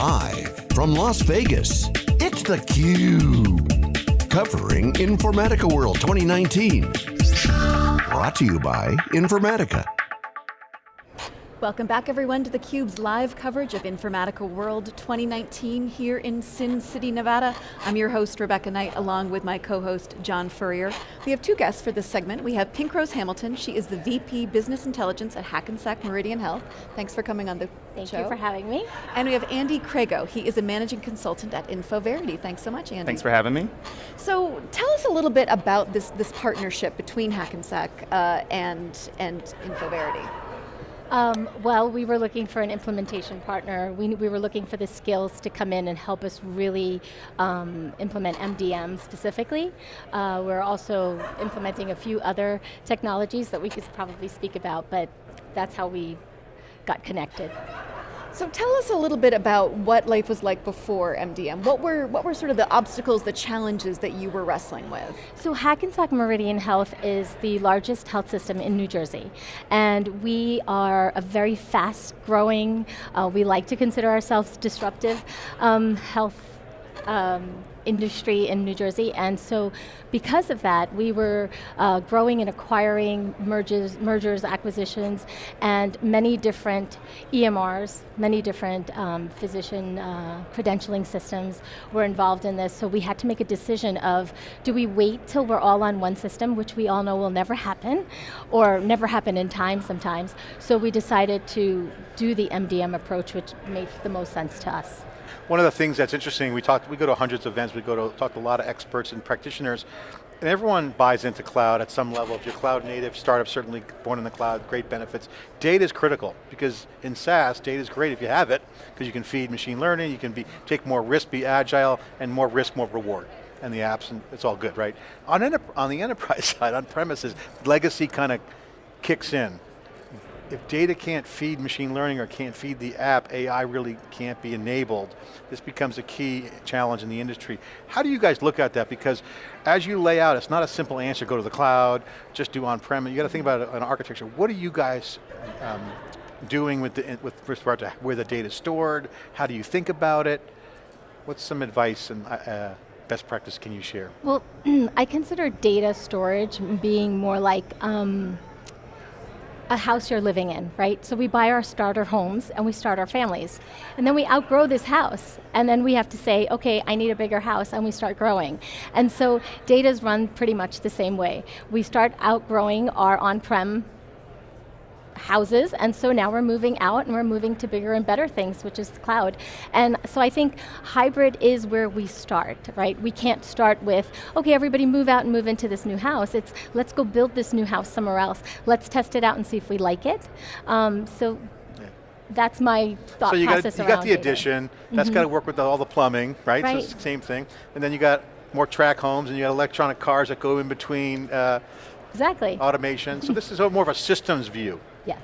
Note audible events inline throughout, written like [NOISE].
Live from Las Vegas, it's theCUBE. Covering Informatica World 2019. Brought to you by Informatica. Welcome back everyone to theCUBE's live coverage of Informatica World 2019 here in Sin City, Nevada. I'm your host, Rebecca Knight, along with my co-host, John Furrier. We have two guests for this segment. We have Pink Rose Hamilton. She is the VP Business Intelligence at Hackensack Meridian Health. Thanks for coming on the Thank show. you for having me. And we have Andy Crago. He is a managing consultant at InfoVerity. Thanks so much, Andy. Thanks for having me. So tell us a little bit about this, this partnership between Hackensack uh, and, and InfoVerity. Um, well, we were looking for an implementation partner. We, we were looking for the skills to come in and help us really um, implement MDM specifically. Uh, we're also implementing a few other technologies that we could probably speak about, but that's how we got connected. So tell us a little bit about what life was like before MDM. What were, what were sort of the obstacles, the challenges that you were wrestling with? So Hackensack Meridian Health is the largest health system in New Jersey. And we are a very fast growing, uh, we like to consider ourselves disruptive um, health um, industry in New Jersey, and so because of that, we were uh, growing and acquiring mergers, mergers, acquisitions, and many different EMRs, many different um, physician uh, credentialing systems were involved in this, so we had to make a decision of, do we wait till we're all on one system, which we all know will never happen, or never happen in time sometimes, so we decided to do the MDM approach, which made the most sense to us. One of the things that's interesting, we talk, we go to hundreds of events, we go to talk to a lot of experts and practitioners, and everyone buys into cloud at some level. If you're cloud native, startup certainly born in the cloud, great benefits. Data is critical, because in SaaS, data is great if you have it, because you can feed machine learning, you can be take more risk, be agile, and more risk, more reward. And the apps, and it's all good, right? On, on the enterprise [LAUGHS] side, on premises, legacy kind of kicks in if data can't feed machine learning or can't feed the app, AI really can't be enabled. This becomes a key challenge in the industry. How do you guys look at that? Because as you lay out, it's not a simple answer, go to the cloud, just do on-prem, you got to think about an architecture. What are you guys um, doing with, the, with respect to where the data is stored? How do you think about it? What's some advice and uh, best practice can you share? Well, [CLEARS THROAT] I consider data storage being more like um, a house you're living in, right? So we buy our starter homes and we start our families. And then we outgrow this house and then we have to say, okay, I need a bigger house and we start growing. And so data's run pretty much the same way. We start outgrowing our on-prem houses, and so now we're moving out and we're moving to bigger and better things, which is the cloud. And so I think hybrid is where we start, right? We can't start with, okay, everybody move out and move into this new house. It's, let's go build this new house somewhere else. Let's test it out and see if we like it. Um, so that's my thought so you process got, you got the addition, that's mm -hmm. got to work with the, all the plumbing, right? right? So it's the same thing. And then you got more track homes and you got electronic cars that go in between uh, Exactly. Automation. so this is more of a systems view. Yes.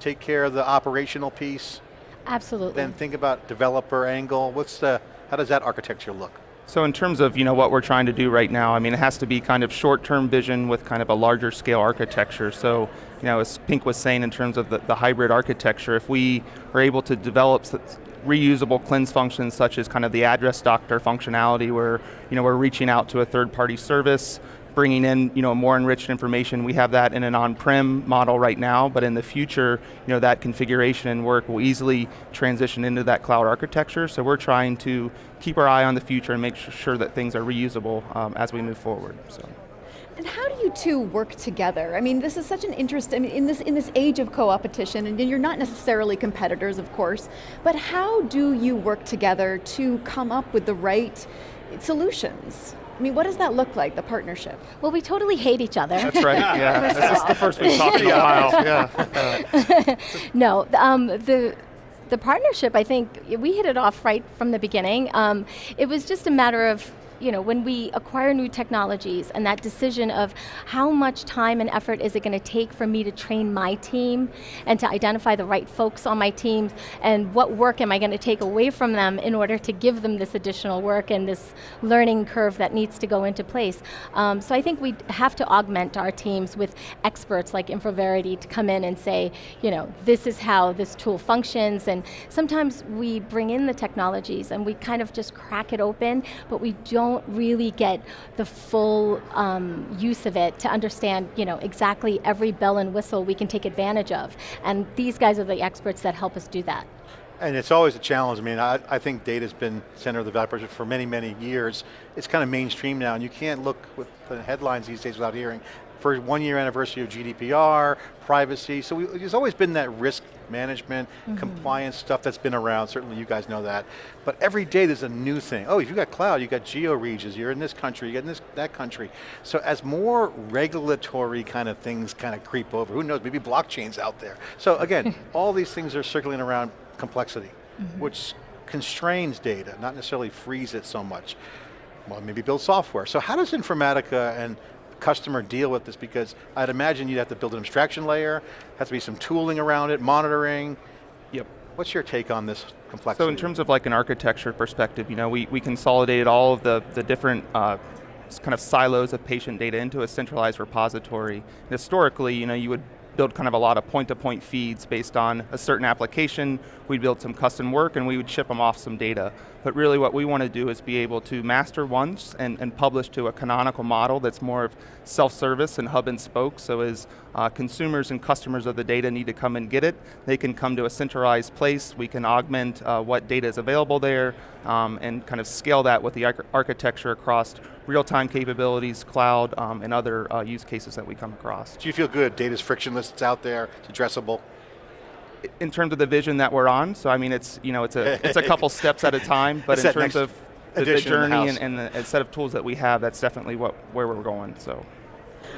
Take care of the operational piece. Absolutely. Then think about developer angle. What's the, how does that architecture look? So in terms of you know what we're trying to do right now, I mean it has to be kind of short-term vision with kind of a larger scale architecture. So you know as Pink was saying in terms of the, the hybrid architecture, if we are able to develop reusable cleanse functions such as kind of the address doctor functionality where you know we're reaching out to a third party service bringing in you know, more enriched information. We have that in an on-prem model right now, but in the future, you know, that configuration and work will easily transition into that cloud architecture. So we're trying to keep our eye on the future and make sure that things are reusable um, as we move forward. So. And how do you two work together? I mean, this is such an interest, I mean, in this, in this age of co-opetition, and you're not necessarily competitors, of course, but how do you work together to come up with the right solutions? I mean, what does that look like, the partnership? Well, we totally hate each other. That's right, yeah. [LAUGHS] this is the first we've talked in a while. [LAUGHS] Yeah. [LAUGHS] no, um, the, the partnership, I think, we hit it off right from the beginning. Um, it was just a matter of you know, when we acquire new technologies and that decision of how much time and effort is it going to take for me to train my team and to identify the right folks on my team and what work am I going to take away from them in order to give them this additional work and this learning curve that needs to go into place. Um, so I think we have to augment our teams with experts like InfoVerity to come in and say, you know, this is how this tool functions and sometimes we bring in the technologies and we kind of just crack it open, but we don't really get the full um, use of it to understand you know, exactly every bell and whistle we can take advantage of. And these guys are the experts that help us do that. And it's always a challenge. I mean, I, I think data's been center of the value for many, many years. It's kind of mainstream now, and you can't look with the headlines these days without hearing for one year anniversary of GDPR, privacy, so we, there's always been that risk management, mm -hmm. compliance stuff that's been around, certainly you guys know that. But every day there's a new thing. Oh, if you got cloud, you got geo regions, you're in this country, you're in this, that country. So as more regulatory kind of things kind of creep over, who knows, maybe blockchain's out there. So again, [LAUGHS] all these things are circling around complexity, mm -hmm. which constrains data, not necessarily frees it so much. Well, maybe build software. So how does Informatica and customer deal with this? Because I'd imagine you'd have to build an abstraction layer, has to be some tooling around it, monitoring. Yep. What's your take on this complexity? So in terms of like an architecture perspective, you know, we, we consolidated all of the, the different uh, kind of silos of patient data into a centralized repository. Historically, you know, you would build kind of a lot of point-to-point -point feeds based on a certain application. We'd build some custom work and we would ship them off some data. But really what we want to do is be able to master once and, and publish to a canonical model that's more of self-service and hub and spoke. So as uh, consumers and customers of the data need to come and get it, they can come to a centralized place. We can augment uh, what data is available there um, and kind of scale that with the arch architecture across real-time capabilities, cloud, um, and other uh, use cases that we come across. Do you feel good? Data's frictionless, it's out there, it's addressable? In terms of the vision that we're on, so I mean, it's you know, it's a it's a couple [LAUGHS] steps at a time, but in terms of the, the journey the and, and the set of tools that we have, that's definitely what where we're going. So.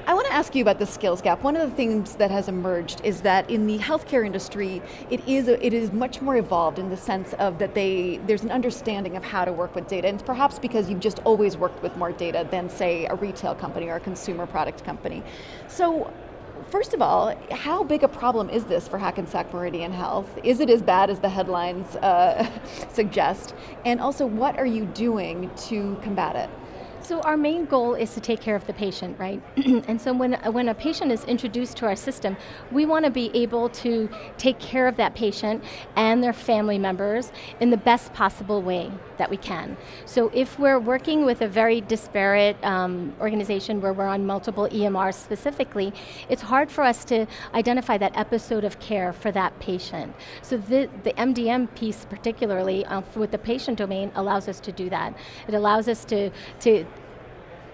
I want to ask you about the skills gap. One of the things that has emerged is that in the healthcare industry, it is a, it is much more evolved in the sense of that they there's an understanding of how to work with data, and perhaps because you've just always worked with more data than say a retail company or a consumer product company. So First of all, how big a problem is this for Hackensack Meridian Health? Is it as bad as the headlines uh, [LAUGHS] suggest? And also, what are you doing to combat it? So our main goal is to take care of the patient, right? [CLEARS THROAT] and so when, when a patient is introduced to our system, we want to be able to take care of that patient and their family members in the best possible way that we can. So if we're working with a very disparate um, organization where we're on multiple EMRs specifically, it's hard for us to identify that episode of care for that patient. So the, the MDM piece particularly uh, with the patient domain allows us to do that. It allows us to, to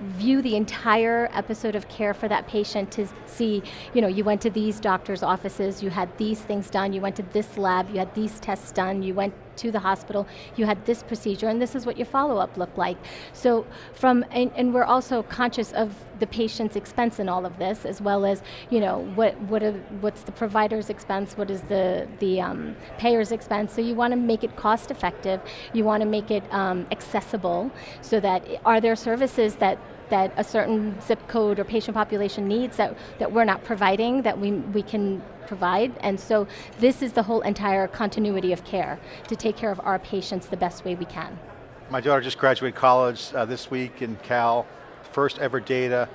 view the entire episode of care for that patient to see, you know, you went to these doctor's offices, you had these things done, you went to this lab, you had these tests done, you went to the hospital, you had this procedure, and this is what your follow-up looked like. So from, and, and, we're also conscious of the patient's expense in all of this, as well as, you know, what, what are, what's the provider's expense, what is the, the um, payer's expense, so you want to make it cost effective, you want to make it um, accessible, so that, are there services that that a certain zip code or patient population needs that, that we're not providing, that we, we can provide. And so this is the whole entire continuity of care, to take care of our patients the best way we can. My daughter just graduated college uh, this week in Cal, first ever data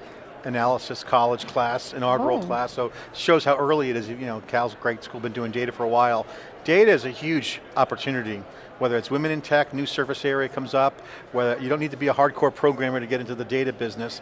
analysis college class, inaugural oh. class, so shows how early it is. You know, Cal's a great school, been doing data for a while. Data is a huge opportunity whether it's women in tech, new service area comes up, whether you don't need to be a hardcore programmer to get into the data business,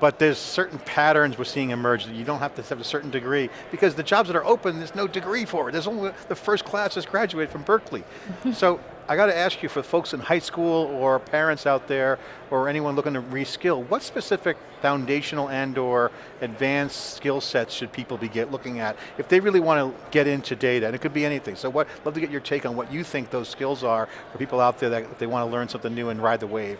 but there's certain patterns we're seeing emerge that you don't have to have a certain degree because the jobs that are open, there's no degree for it. There's only the first class that's graduated from Berkeley. [LAUGHS] so I got to ask you for folks in high school or parents out there or anyone looking to reskill, what specific foundational and or advanced skill sets should people be get, looking at if they really want to get into data, and it could be anything. So what, love to get your take on what you think those skills are for people out there that if they want to learn something new and ride the wave.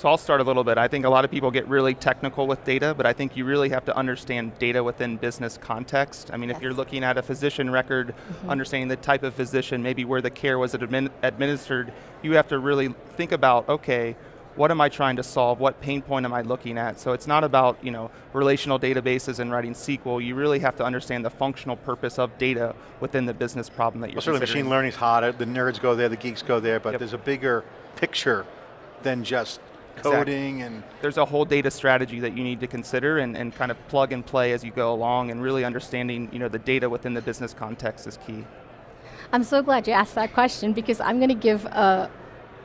So I'll start a little bit. I think a lot of people get really technical with data, but I think you really have to understand data within business context. I mean, yes. if you're looking at a physician record, mm -hmm. understanding the type of physician, maybe where the care was admin administered, you have to really think about, okay, what am I trying to solve, what pain point am I looking at. So it's not about you know relational databases and writing SQL. You really have to understand the functional purpose of data within the business problem that you're Well, certainly considering. machine learning's hot, the nerds go there, the geeks go there, but Yep. there's a bigger picture than just Exactly. coding and there's a whole data strategy that you need to consider and, and kind of plug and play as you go along and really understanding you know, the data within the business context is key. I'm so glad you asked that question because I'm going to give a,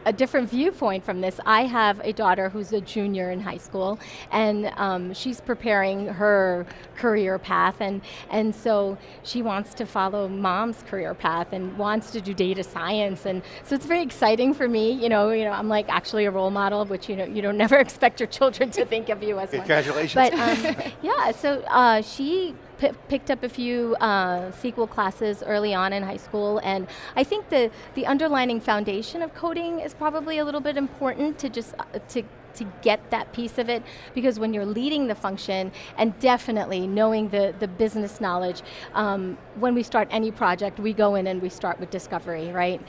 a different viewpoint from this. I have a daughter who's a junior in high school, and um, she's preparing her career path, and and so she wants to follow mom's career path and wants to do data science, and so it's very exciting for me. You know, you know, I'm like actually a role model, which you know you don't [LAUGHS] never expect your children to think of you as one. Congratulations. But um, yeah, so uh, she picked up a few uh, SQL classes early on in high school, and I think the the underlining foundation of coding is probably a little bit important to just uh, to to get that piece of it because when you're leading the function and definitely knowing the, the business knowledge, um, when we start any project, we go in and we start with discovery, right?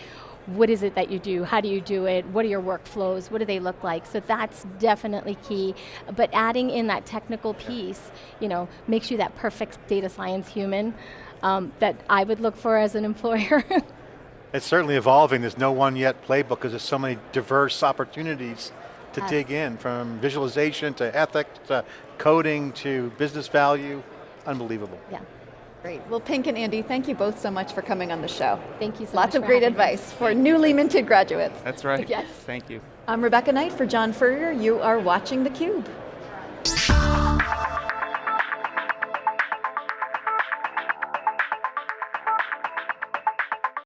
What is it that you do? How do you do it? What are your workflows? What do they look like? So that's definitely key. But adding in that technical piece, you know, makes you that perfect data science human um, that I would look for as an employer. [LAUGHS] It's certainly evolving. There's no one yet playbook because there's so many diverse opportunities to Yes. dig in from visualization to ethics to coding to business value. Unbelievable. yeah. Great. Well, Pink and Andy, thank you both so much for coming on the show. Thank you so much. Lots of for great having me. advice for newly minted graduates. That's right. Yes. Thank you. I'm Rebecca Knight for John Furrier. You are watching theCUBE.